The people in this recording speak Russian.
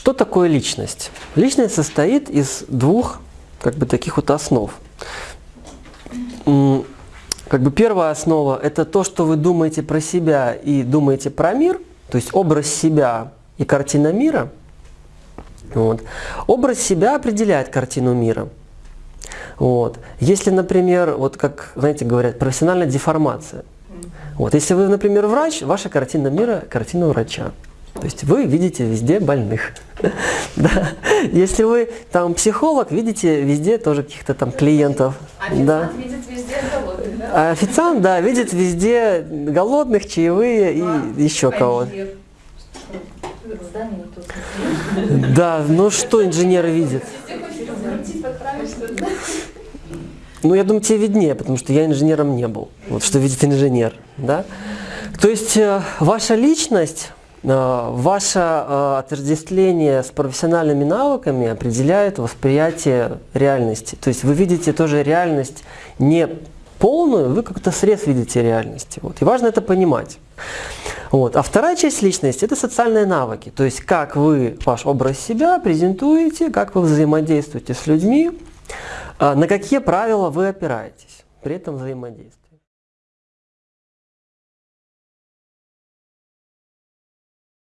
что такое личность? Личность состоит из двух как бы таких вот основ. Как бы первая основа – это то, что вы думаете про себя и думаете про мир, то есть образ себя и картина мира. Вот. Образ себя определяет картину мира. Вот. Если, например, вот как, знаете, говорят, профессиональная деформация. Вот. Если вы, например, врач, ваша картина мира – картина врача. То есть вы видите везде больных. Да. Если вы там психолог, видите везде тоже каких-то там клиентов. Официант да. видит везде голодных, да? А официант, да, видит везде голодных, чаевые и А, еще кого-то. инженер. Да, ну что подправить что-то. Ну, я думаю, тебе виднее, потому что я инженером не был. Вот что видит инженер, да? То есть э, ваша личность, ваше э, отождествление с профессиональными навыками определяет восприятие реальности. То есть вы видите тоже реальность не полную, вы как-то срез видите реальности. Вот. И важно это понимать. Вот. А вторая часть личности – это социальные навыки. То есть как вы ваш образ себя презентуете, как вы взаимодействуете с людьми, а на какие правила вы опираетесь при этом взаимодействии.